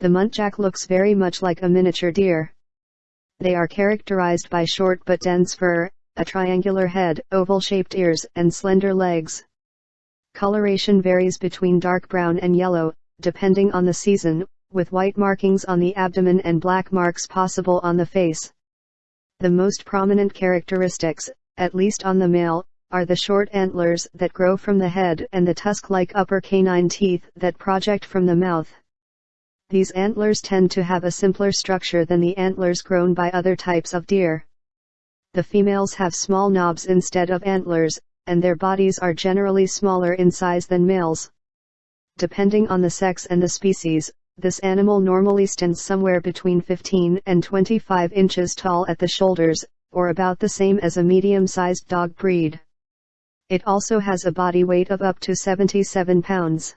The muntjac looks very much like a miniature deer. They are characterized by short but dense fur, a triangular head, oval-shaped ears, and slender legs. Coloration varies between dark brown and yellow, depending on the season, with white markings on the abdomen and black marks possible on the face. The most prominent characteristics, at least on the male, are the short antlers that grow from the head and the tusk-like upper canine teeth that project from the mouth. These antlers tend to have a simpler structure than the antlers grown by other types of deer. The females have small knobs instead of antlers, and their bodies are generally smaller in size than males. Depending on the sex and the species, this animal normally stands somewhere between 15 and 25 inches tall at the shoulders, or about the same as a medium-sized dog breed. It also has a body weight of up to 77 pounds.